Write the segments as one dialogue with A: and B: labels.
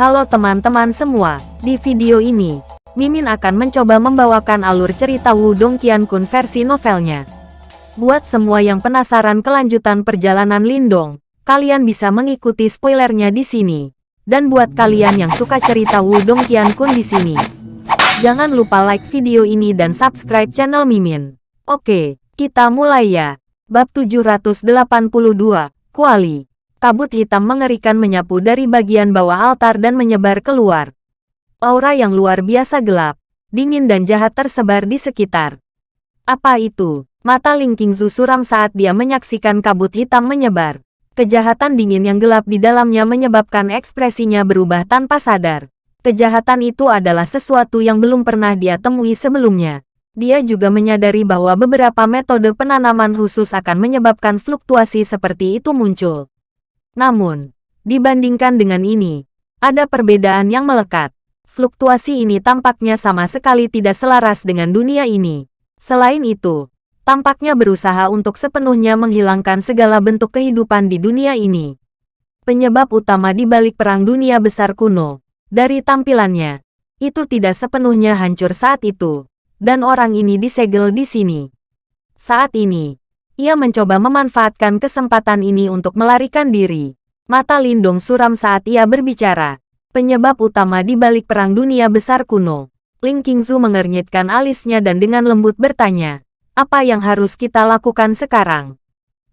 A: Halo teman-teman semua, di video ini, Mimin akan mencoba membawakan alur cerita Wudong Qiankun versi novelnya. Buat semua yang penasaran kelanjutan perjalanan Lindong, kalian bisa mengikuti spoilernya di sini. Dan buat kalian yang suka cerita Wudong Qiankun di sini, jangan lupa like video ini dan subscribe channel Mimin. Oke, kita mulai ya. Bab 782, Kuali kabut hitam mengerikan menyapu dari bagian bawah altar dan menyebar keluar. Aura yang luar biasa gelap, dingin dan jahat tersebar di sekitar. Apa itu? Mata Ling Qingzu suram saat dia menyaksikan kabut hitam menyebar. Kejahatan dingin yang gelap di dalamnya menyebabkan ekspresinya berubah tanpa sadar. Kejahatan itu adalah sesuatu yang belum pernah dia temui sebelumnya. Dia juga menyadari bahwa beberapa metode penanaman khusus akan menyebabkan fluktuasi seperti itu muncul. Namun, dibandingkan dengan ini, ada perbedaan yang melekat. Fluktuasi ini tampaknya sama sekali tidak selaras dengan dunia ini. Selain itu, tampaknya berusaha untuk sepenuhnya menghilangkan segala bentuk kehidupan di dunia ini. Penyebab utama di balik Perang Dunia Besar kuno, dari tampilannya, itu tidak sepenuhnya hancur saat itu, dan orang ini disegel di sini. Saat ini, ia mencoba memanfaatkan kesempatan ini untuk melarikan diri. Mata Lindung suram saat ia berbicara. Penyebab utama di balik Perang Dunia Besar kuno. Ling Qingzu mengernyitkan alisnya dan dengan lembut bertanya, apa yang harus kita lakukan sekarang?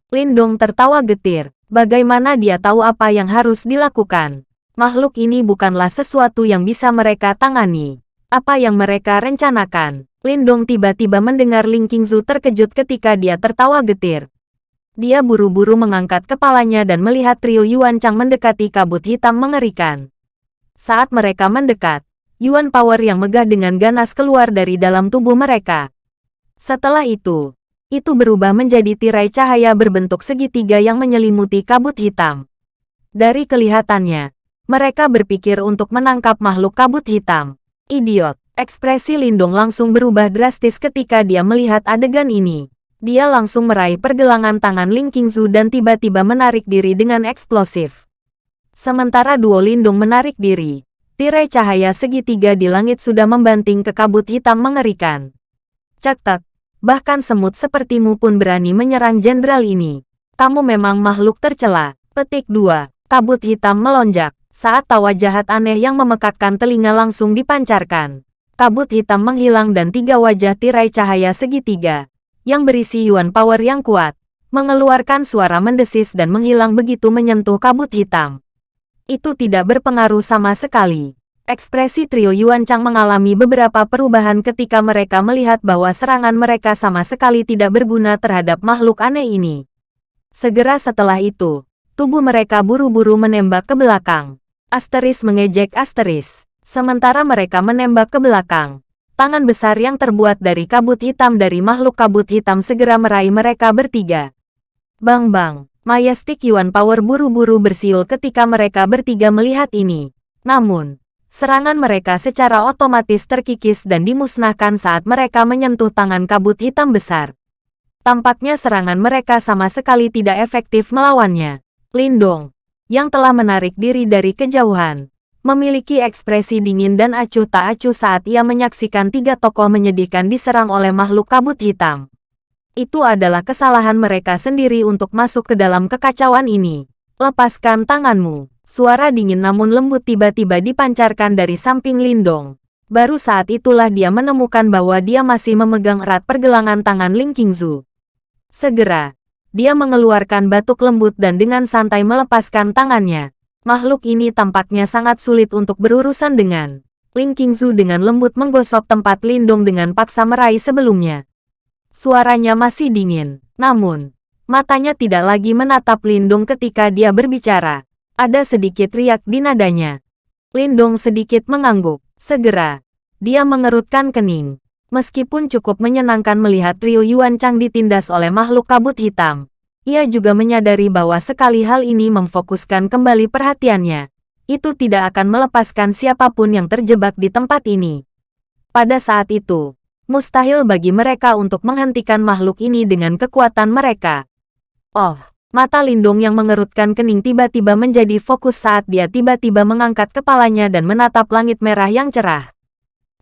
A: Lindong tertawa getir. Bagaimana dia tahu apa yang harus dilakukan? Makhluk ini bukanlah sesuatu yang bisa mereka tangani. Apa yang mereka rencanakan? Lindong tiba-tiba mendengar Ling Qingzu terkejut ketika dia tertawa getir. Dia buru-buru mengangkat kepalanya dan melihat trio Yuan Chang mendekati kabut hitam mengerikan. Saat mereka mendekat, Yuan Power yang megah dengan ganas keluar dari dalam tubuh mereka. Setelah itu, itu berubah menjadi tirai cahaya berbentuk segitiga yang menyelimuti kabut hitam. Dari kelihatannya, mereka berpikir untuk menangkap makhluk kabut hitam. Idiot. Ekspresi Lindong langsung berubah drastis ketika dia melihat adegan ini. Dia langsung meraih pergelangan tangan Ling Qingzu dan tiba-tiba menarik diri dengan eksplosif. Sementara duo Lindung menarik diri, tirai cahaya segitiga di langit sudah membanting ke kabut hitam mengerikan. Cek bahkan semut sepertimu pun berani menyerang jenderal ini. Kamu memang makhluk tercela. Petik 2. Kabut hitam melonjak, saat tawa jahat aneh yang memekakkan telinga langsung dipancarkan kabut hitam menghilang dan tiga wajah tirai cahaya segitiga, yang berisi Yuan Power yang kuat, mengeluarkan suara mendesis dan menghilang begitu menyentuh kabut hitam. Itu tidak berpengaruh sama sekali. Ekspresi trio Yuan Chang mengalami beberapa perubahan ketika mereka melihat bahwa serangan mereka sama sekali tidak berguna terhadap makhluk aneh ini. Segera setelah itu, tubuh mereka buru-buru menembak ke belakang. Asteris mengejek Asteris. Sementara mereka menembak ke belakang, tangan besar yang terbuat dari kabut hitam dari makhluk kabut hitam segera meraih mereka bertiga. Bang-bang, Majestic Yuan Power buru-buru bersiul ketika mereka bertiga melihat ini. Namun, serangan mereka secara otomatis terkikis dan dimusnahkan saat mereka menyentuh tangan kabut hitam besar. Tampaknya serangan mereka sama sekali tidak efektif melawannya. Lindong, yang telah menarik diri dari kejauhan, memiliki ekspresi dingin dan acuh tak acuh saat ia menyaksikan tiga tokoh menyedihkan diserang oleh makhluk kabut hitam. Itu adalah kesalahan mereka sendiri untuk masuk ke dalam kekacauan ini. Lepaskan tanganmu. Suara dingin namun lembut tiba-tiba dipancarkan dari samping Lindong. Baru saat itulah dia menemukan bahwa dia masih memegang erat pergelangan tangan Ling Qingzu. Segera, dia mengeluarkan batuk lembut dan dengan santai melepaskan tangannya. Makhluk ini tampaknya sangat sulit untuk berurusan dengan. Ling Qingzu dengan lembut menggosok tempat Lindong dengan paksa meraih sebelumnya. Suaranya masih dingin, namun, matanya tidak lagi menatap Lindong ketika dia berbicara. Ada sedikit riak di nadanya. Lindong sedikit mengangguk. Segera, dia mengerutkan kening. Meskipun cukup menyenangkan melihat trio Yuan Chang ditindas oleh makhluk kabut hitam, ia juga menyadari bahwa sekali hal ini memfokuskan kembali perhatiannya, itu tidak akan melepaskan siapa pun yang terjebak di tempat ini. Pada saat itu, mustahil bagi mereka untuk menghentikan makhluk ini dengan kekuatan mereka. Oh, Mata Lindung yang mengerutkan kening tiba-tiba menjadi fokus saat dia tiba-tiba mengangkat kepalanya dan menatap langit merah yang cerah.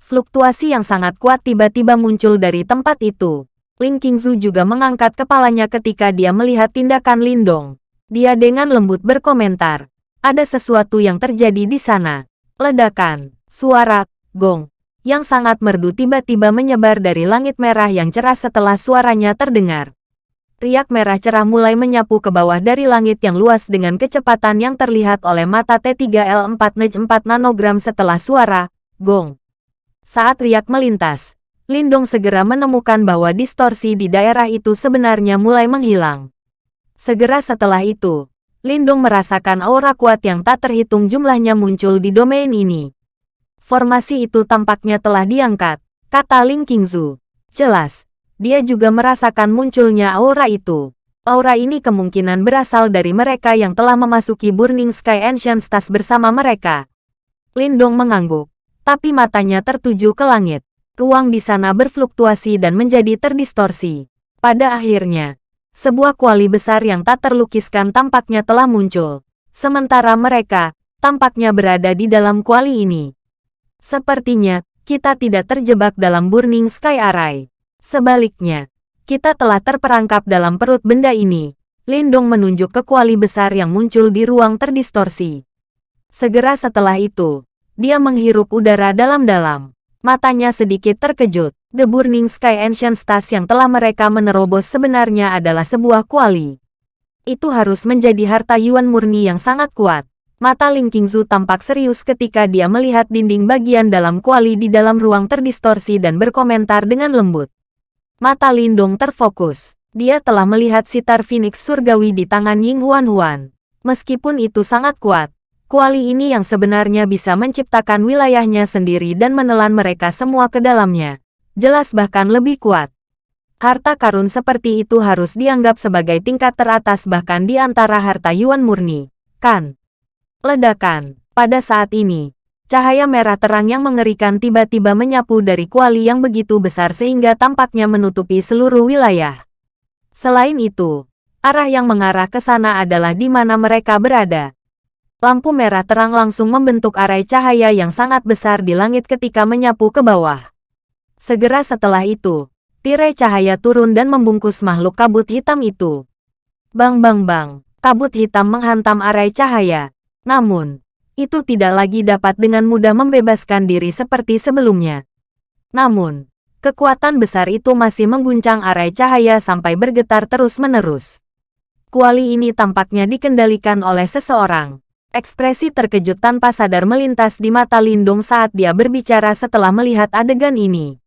A: Fluktuasi yang sangat kuat tiba-tiba muncul dari tempat itu. Ling Qingzu juga mengangkat kepalanya ketika dia melihat tindakan Lindong. Dia dengan lembut berkomentar. Ada sesuatu yang terjadi di sana. Ledakan, suara, gong, yang sangat merdu tiba-tiba menyebar dari langit merah yang cerah setelah suaranya terdengar. Riak merah cerah mulai menyapu ke bawah dari langit yang luas dengan kecepatan yang terlihat oleh mata T3L4 Nej 4 nanogram setelah suara, gong. Saat riak melintas, Lindong segera menemukan bahwa distorsi di daerah itu sebenarnya mulai menghilang. Segera setelah itu, Lindong merasakan aura kuat yang tak terhitung jumlahnya muncul di domain ini. Formasi itu tampaknya telah diangkat, kata Ling Qingzu. Jelas, dia juga merasakan munculnya aura itu. Aura ini kemungkinan berasal dari mereka yang telah memasuki Burning Sky Ancient Stars bersama mereka. Lindong mengangguk, tapi matanya tertuju ke langit. Ruang di sana berfluktuasi dan menjadi terdistorsi. Pada akhirnya, sebuah kuali besar yang tak terlukiskan tampaknya telah muncul. Sementara mereka, tampaknya berada di dalam kuali ini. Sepertinya, kita tidak terjebak dalam Burning Sky Array. Sebaliknya, kita telah terperangkap dalam perut benda ini. Lindong menunjuk ke kuali besar yang muncul di ruang terdistorsi. Segera setelah itu, dia menghirup udara dalam-dalam. Matanya sedikit terkejut. The Burning Sky Ancient Stars yang telah mereka menerobos sebenarnya adalah sebuah kuali. Itu harus menjadi harta Yuan murni yang sangat kuat. Mata Ling Qingzu tampak serius ketika dia melihat dinding bagian dalam kuali di dalam ruang terdistorsi dan berkomentar dengan lembut. Mata Lindong terfokus. Dia telah melihat sitar Phoenix surgawi di tangan Ying Huan Huan. Meskipun itu sangat kuat, kuali ini yang sebenarnya bisa menciptakan wilayahnya sendiri dan menelan mereka semua ke dalamnya. Jelas bahkan lebih kuat. Harta karun seperti itu harus dianggap sebagai tingkat teratas bahkan di antara harta Yuan murni, kan? Ledakan. Pada saat ini, cahaya merah terang yang mengerikan tiba-tiba menyapu dari kuali yang begitu besar sehingga tampaknya menutupi seluruh wilayah. Selain itu, arah yang mengarah ke sana adalah di mana mereka berada. Lampu merah terang langsung membentuk arai cahaya yang sangat besar di langit ketika menyapu ke bawah. Segera setelah itu, tirai cahaya turun dan membungkus makhluk kabut hitam itu. Bang bang bang, kabut hitam menghantam arai cahaya, namun, itu tidak lagi dapat dengan mudah membebaskan diri seperti sebelumnya. Namun, kekuatan besar itu masih mengguncang arai cahaya sampai bergetar terus-menerus. Kuali ini tampaknya dikendalikan oleh seseorang. Ekspresi terkejut tanpa sadar melintas di mata Lindung saat dia berbicara setelah melihat adegan ini.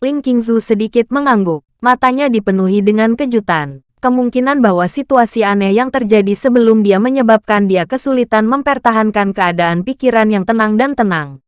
A: Ling Qingzu sedikit mengangguk, matanya dipenuhi dengan kejutan kemungkinan bahwa situasi aneh yang terjadi sebelum dia menyebabkan dia kesulitan mempertahankan keadaan pikiran yang tenang dan tenang.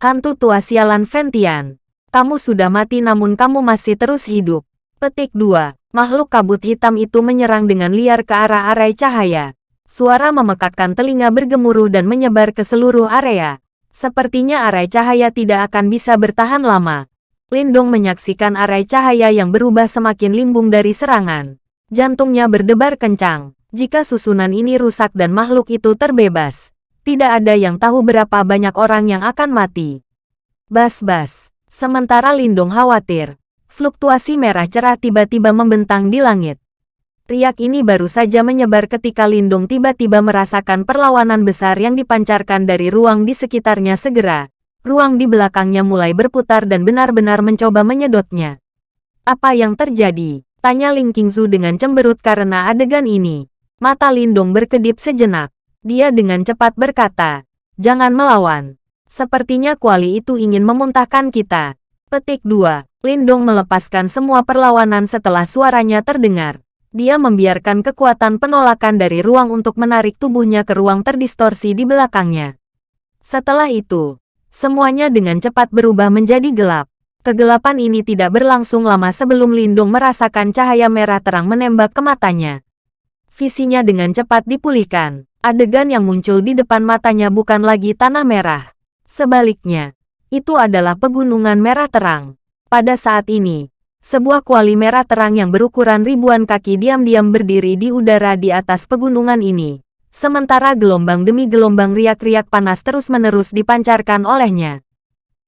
A: Hantu tua sialan Ventian. Kamu sudah mati namun kamu masih terus hidup. Petik 2. Makhluk kabut hitam itu menyerang dengan liar ke arah arai cahaya. Suara memekakkan telinga bergemuruh dan menyebar ke seluruh area. Sepertinya arai cahaya tidak akan bisa bertahan lama. Lindong menyaksikan arai cahaya yang berubah semakin limbung dari serangan. Jantungnya berdebar kencang. Jika susunan ini rusak dan makhluk itu terbebas, tidak ada yang tahu berapa banyak orang yang akan mati. Bas-bas. Sementara Lindung khawatir, fluktuasi merah cerah tiba-tiba membentang di langit. Riak ini baru saja menyebar ketika Lindung tiba-tiba merasakan perlawanan besar yang dipancarkan dari ruang di sekitarnya segera. Ruang di belakangnya mulai berputar dan benar-benar mencoba menyedotnya. Apa yang terjadi? Tanya Ling Qingzu dengan cemberut karena adegan ini. Mata Lindong berkedip sejenak. Dia dengan cepat berkata, Jangan melawan. Sepertinya kuali itu ingin memuntahkan kita. Petik 2. Lindong melepaskan semua perlawanan setelah suaranya terdengar. Dia membiarkan kekuatan penolakan dari ruang untuk menarik tubuhnya ke ruang terdistorsi di belakangnya. Setelah itu, semuanya dengan cepat berubah menjadi gelap. Kegelapan ini tidak berlangsung lama sebelum Lindung merasakan cahaya merah terang menembak ke matanya. Visinya dengan cepat dipulihkan. Adegan yang muncul di depan matanya bukan lagi tanah merah. Sebaliknya, itu adalah pegunungan merah terang. Pada saat ini, Sebuah kuali merah terang yang berukuran ribuan kaki diam-diam berdiri di udara di atas pegunungan ini. Sementara gelombang demi gelombang riak-riak panas terus-menerus dipancarkan olehnya.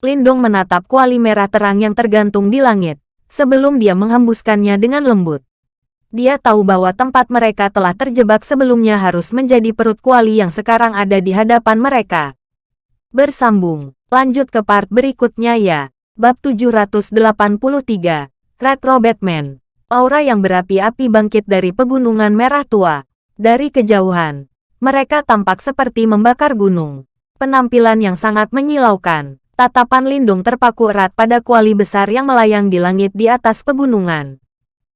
A: Lindong menatap kuali merah terang yang tergantung di langit, sebelum dia menghembuskannya dengan lembut. Dia tahu bahwa tempat mereka telah terjebak sebelumnya harus menjadi perut kuali yang sekarang ada di hadapan mereka. Bersambung, lanjut ke part berikutnya ya. Bab 783 Retro Batman. Aura yang berapi-api bangkit dari pegunungan merah tua. Dari kejauhan, mereka tampak seperti membakar gunung. Penampilan yang sangat menyilaukan. Tatapan Lindung terpaku erat pada kuali besar yang melayang di langit di atas pegunungan.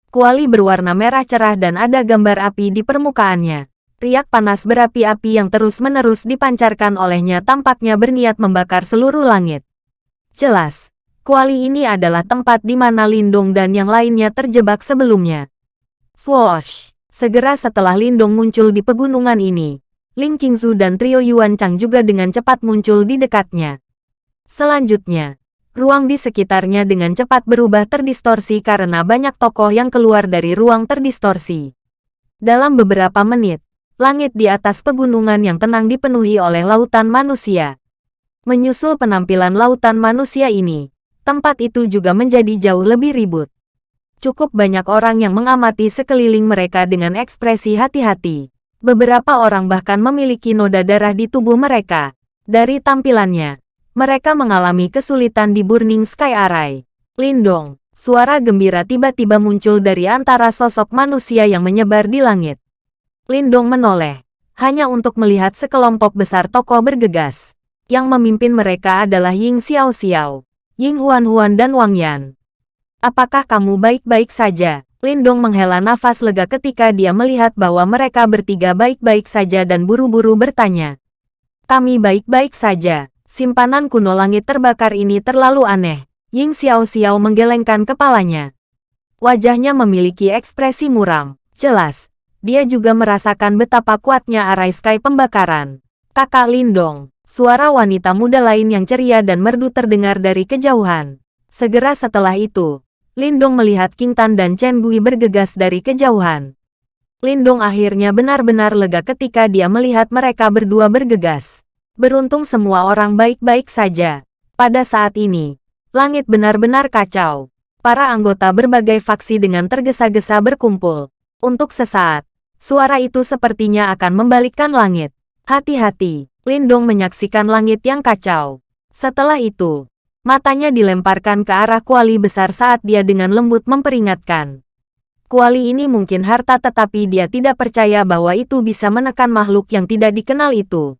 A: Kuali berwarna merah cerah dan ada gambar api di permukaannya. Riak panas berapi-api yang terus-menerus dipancarkan olehnya tampaknya berniat membakar seluruh langit. Jelas, Kuali ini adalah tempat di mana Lindong dan yang lainnya terjebak sebelumnya. Swoosh! Segera setelah Lindong muncul di pegunungan ini, Ling Qingzu dan trio Yuan Chang juga dengan cepat muncul di dekatnya. Selanjutnya, ruang di sekitarnya dengan cepat berubah terdistorsi karena banyak tokoh yang keluar dari ruang terdistorsi. Dalam beberapa menit, langit di atas pegunungan yang tenang dipenuhi oleh lautan manusia. Menyusul penampilan lautan manusia ini, tempat itu juga menjadi jauh lebih ribut. Cukup banyak orang yang mengamati sekeliling mereka dengan ekspresi hati-hati. Beberapa orang bahkan memiliki noda darah di tubuh mereka. Dari tampilannya, mereka mengalami kesulitan di Burning Sky Array. Lindong, suara gembira tiba-tiba muncul dari antara sosok manusia yang menyebar di langit. Lindong menoleh, hanya untuk melihat sekelompok besar tokoh bergegas. Yang memimpin mereka adalah Ying Xiao Xiao, Ying Huan-Huan dan Wang Yan. Apakah kamu baik-baik saja? Lindong menghela nafas lega ketika dia melihat bahwa mereka bertiga baik-baik saja dan buru-buru bertanya. Kami baik-baik saja. Simpanan kuno langit terbakar ini terlalu aneh. Ying Xiao Xiao menggelengkan kepalanya. Wajahnya memiliki ekspresi muram. Jelas, dia juga merasakan betapa kuatnya arai sky pembakaran. Kakak Lindong, Suara wanita muda lain yang ceria dan merdu terdengar dari kejauhan. Segera setelah itu, Lindong melihat King Tan dan Chen Gui bergegas dari kejauhan. Lindong akhirnya benar-benar lega ketika dia melihat mereka berdua bergegas. Beruntung semua orang baik-baik saja. Pada saat ini, langit benar-benar kacau. Para anggota berbagai faksi dengan tergesa-gesa berkumpul. Untuk sesaat, suara itu sepertinya akan membalikkan langit. Hati-hati, Lindong menyaksikan langit yang kacau. Setelah itu, matanya dilemparkan ke arah kuali besar saat dia dengan lembut memperingatkan. Kuali ini mungkin harta tetapi dia tidak percaya bahwa itu bisa menekan makhluk yang tidak dikenal itu.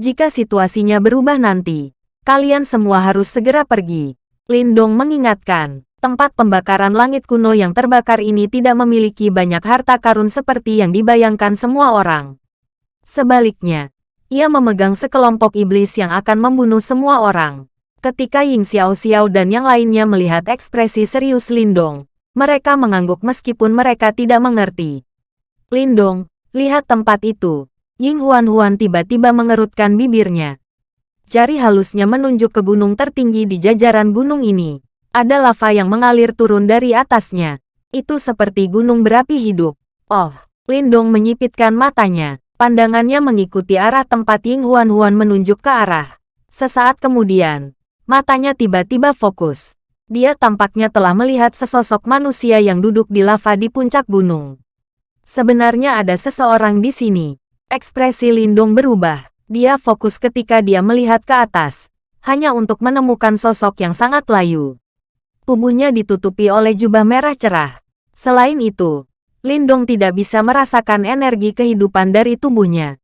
A: Jika situasinya berubah nanti, kalian semua harus segera pergi. Lindong mengingatkan, tempat pembakaran langit kuno yang terbakar ini tidak memiliki banyak harta karun seperti yang dibayangkan semua orang. Sebaliknya, ia memegang sekelompok iblis yang akan membunuh semua orang. Ketika Ying Xiao Xiao dan yang lainnya melihat ekspresi serius Lindong, mereka mengangguk meskipun mereka tidak mengerti. Lindong, lihat tempat itu. Ying Huan Huan tiba-tiba mengerutkan bibirnya. Jari halusnya menunjuk ke gunung tertinggi di jajaran gunung ini. Ada lava yang mengalir turun dari atasnya. Itu seperti gunung berapi hidup. Oh, Lindong menyipitkan matanya. Pandangannya mengikuti arah tempat Ying Huan Huan menunjuk ke arah. Sesaat kemudian, matanya tiba-tiba fokus. Dia tampaknya telah melihat sesosok manusia yang duduk di lava di puncak gunung. Sebenarnya ada seseorang di sini. Ekspresi Lindung berubah. Dia fokus ketika dia melihat ke atas, hanya untuk menemukan sosok yang sangat layu. Tubuhnya ditutupi oleh jubah merah cerah. Selain itu, Lindong tidak bisa merasakan energi kehidupan dari tubuhnya.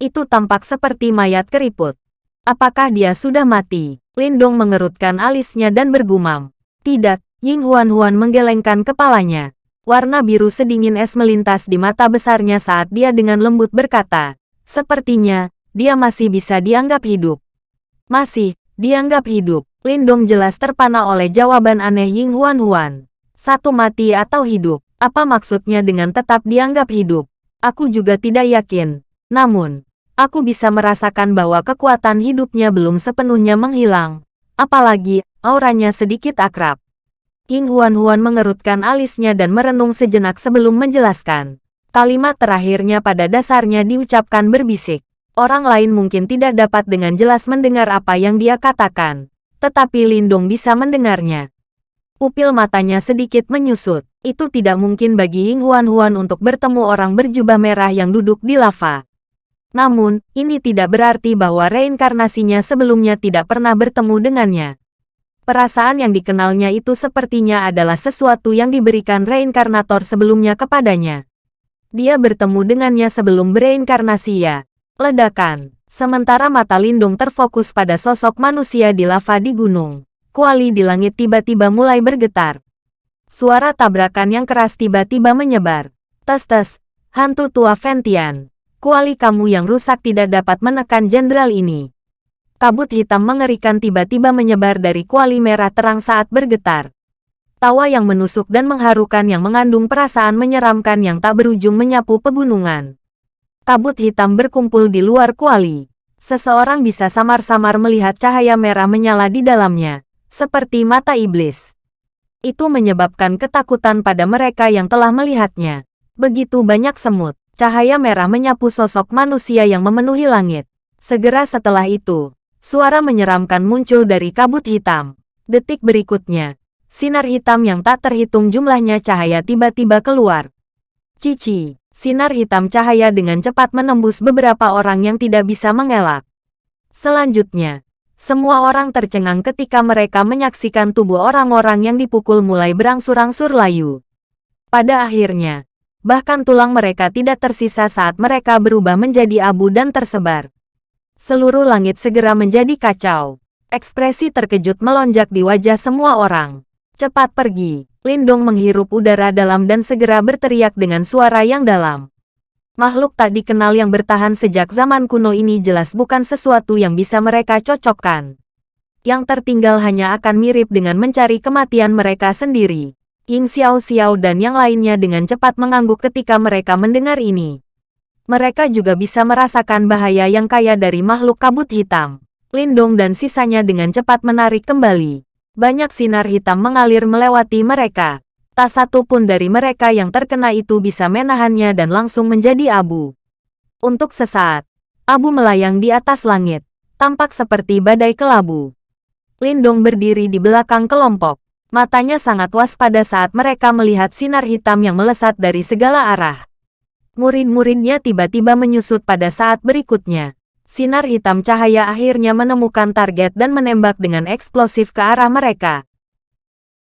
A: Itu tampak seperti mayat keriput. Apakah dia sudah mati? Lindong mengerutkan alisnya dan bergumam. Tidak, Ying Huan Huan menggelengkan kepalanya. Warna biru sedingin es melintas di mata besarnya saat dia dengan lembut berkata, Sepertinya, dia masih bisa dianggap hidup. Masih, dianggap hidup. Lindong jelas terpana oleh jawaban aneh Ying Huan Huan. Satu mati atau hidup. Apa maksudnya dengan tetap dianggap hidup? Aku juga tidak yakin. Namun, aku bisa merasakan bahwa kekuatan hidupnya belum sepenuhnya menghilang. Apalagi, auranya sedikit akrab. King Huan-Huan mengerutkan alisnya dan merenung sejenak sebelum menjelaskan. Kalimat terakhirnya pada dasarnya diucapkan berbisik. Orang lain mungkin tidak dapat dengan jelas mendengar apa yang dia katakan. Tetapi Lindong bisa mendengarnya. Upil matanya sedikit menyusut. Itu tidak mungkin bagi Ying Huan-Huan untuk bertemu orang berjubah merah yang duduk di lava. Namun, ini tidak berarti bahwa reinkarnasinya sebelumnya tidak pernah bertemu dengannya. Perasaan yang dikenalnya itu sepertinya adalah sesuatu yang diberikan reinkarnator sebelumnya kepadanya. Dia bertemu dengannya sebelum bereinkarnasi ya. Ledakan. Sementara mata Lindung terfokus pada sosok manusia di lava di gunung. Kuali di langit tiba-tiba mulai bergetar. Suara tabrakan yang keras tiba-tiba menyebar. Tes-tes, hantu tua Ventian. Kuali kamu yang rusak tidak dapat menekan jenderal ini. Kabut hitam mengerikan tiba-tiba menyebar dari kuali merah terang saat bergetar. Tawa yang menusuk dan mengharukan yang mengandung perasaan menyeramkan yang tak berujung menyapu pegunungan. Kabut hitam berkumpul di luar kuali. Seseorang bisa samar-samar melihat cahaya merah menyala di dalamnya, seperti mata iblis. Itu menyebabkan ketakutan pada mereka yang telah melihatnya. Begitu banyak semut, cahaya merah menyapu sosok manusia yang memenuhi langit. Segera setelah itu, Suara menyeramkan muncul dari kabut hitam. Detik berikutnya, sinar hitam yang tak terhitung jumlahnya cahaya tiba-tiba keluar. Cici, sinar hitam cahaya dengan cepat menembus beberapa orang yang tidak bisa mengelak. Selanjutnya, semua orang tercengang ketika mereka menyaksikan tubuh orang-orang yang dipukul mulai berangsur-angsur layu. Pada akhirnya, bahkan tulang mereka tidak tersisa saat mereka berubah menjadi abu dan tersebar. Seluruh langit segera menjadi kacau. Ekspresi terkejut melonjak di wajah semua orang. Cepat pergi. Lindong menghirup udara dalam dan segera berteriak dengan suara yang dalam. Makhluk tak dikenal yang bertahan sejak zaman kuno ini jelas bukan sesuatu yang bisa mereka cocokkan. Yang tertinggal hanya akan mirip dengan mencari kematian mereka sendiri. Ying Xiao Xiao dan yang lainnya dengan cepat mengangguk ketika mereka mendengar ini mereka juga bisa merasakan bahaya yang kaya dari makhluk kabut hitam. Lindong dan sisanya dengan cepat menarik kembali. Banyak sinar hitam mengalir melewati mereka. Tak satu pun dari mereka yang terkena itu bisa menahannya dan langsung menjadi abu. Untuk sesaat, abu melayang di atas langit, tampak seperti badai kelabu. Lindong berdiri di belakang kelompok. Matanya sangat waspada saat mereka melihat sinar hitam yang melesat dari segala arah. Murid-muridnya tiba-tiba menyusut pada saat berikutnya. Sinar hitam cahaya akhirnya menemukan target dan menembak dengan eksplosif ke arah mereka.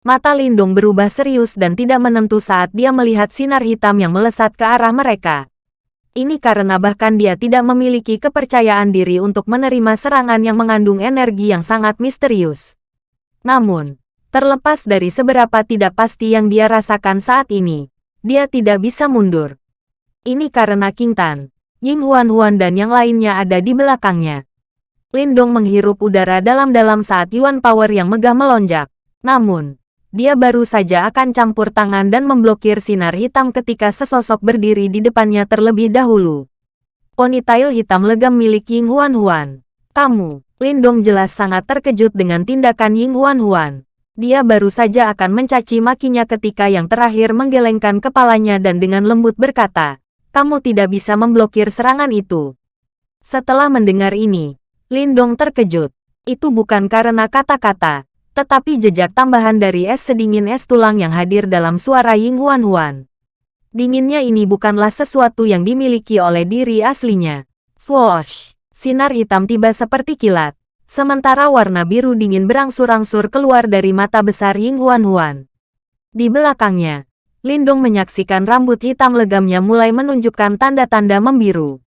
A: Mata Lindung berubah serius dan tidak menentu saat dia melihat sinar hitam yang melesat ke arah mereka. Ini karena bahkan dia tidak memiliki kepercayaan diri untuk menerima serangan yang mengandung energi yang sangat misterius. Namun, terlepas dari seberapa tidak pasti yang dia rasakan saat ini, dia tidak bisa mundur. Ini karena King Tan, Ying Huan-Huan dan yang lainnya ada di belakangnya. Lindong menghirup udara dalam-dalam saat Yuan Power yang megah melonjak. Namun, dia baru saja akan campur tangan dan memblokir sinar hitam ketika sesosok berdiri di depannya terlebih dahulu. Ponytail hitam legam milik Ying Huan-Huan. Kamu, Lindong jelas sangat terkejut dengan tindakan Ying Huan-Huan. Dia baru saja akan mencaci makinya ketika yang terakhir menggelengkan kepalanya dan dengan lembut berkata, kamu tidak bisa memblokir serangan itu. Setelah mendengar ini, Lindong terkejut. Itu bukan karena kata-kata, tetapi jejak tambahan dari es sedingin es tulang yang hadir dalam suara Ying Huan Huan. Dinginnya ini bukanlah sesuatu yang dimiliki oleh diri aslinya. Swoosh! Sinar hitam tiba seperti kilat. Sementara warna biru dingin berangsur-angsur keluar dari mata besar Ying Huan Huan. Di belakangnya, Lindung menyaksikan rambut hitam legamnya mulai menunjukkan tanda-tanda membiru.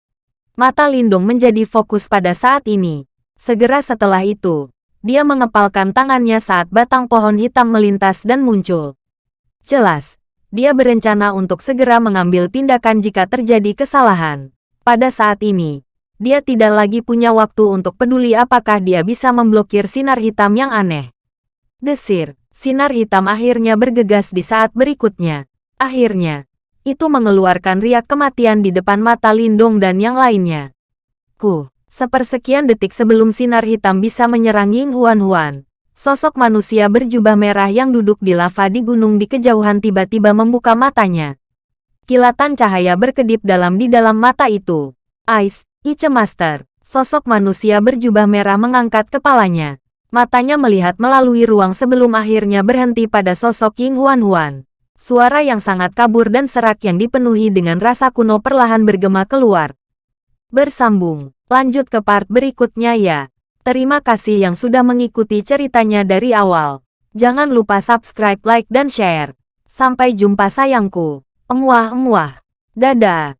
A: Mata Lindung menjadi fokus pada saat ini. Segera setelah itu, dia mengepalkan tangannya saat batang pohon hitam melintas dan muncul. Jelas, dia berencana untuk segera mengambil tindakan jika terjadi kesalahan. Pada saat ini, dia tidak lagi punya waktu untuk peduli apakah dia bisa memblokir sinar hitam yang aneh. Desir, Sinar hitam akhirnya bergegas di saat berikutnya. Akhirnya, itu mengeluarkan riak kematian di depan mata Lindong dan yang lainnya. Ku, sepersekian detik sebelum sinar hitam bisa menyerang Ying Huan Huan, Sosok manusia berjubah merah yang duduk di lava di gunung di kejauhan tiba-tiba membuka matanya. Kilatan cahaya berkedip dalam di dalam mata itu. Ice, Ice Master. Sosok manusia berjubah merah mengangkat kepalanya. Matanya melihat melalui ruang sebelum akhirnya berhenti pada sosok Ying Huan Huan. Suara yang sangat kabur dan serak yang dipenuhi dengan rasa kuno perlahan bergema keluar. Bersambung. Lanjut ke part berikutnya ya. Terima kasih yang sudah mengikuti ceritanya dari awal. Jangan lupa subscribe, like, dan share. Sampai jumpa sayangku. Emuah-emuah. Dadah.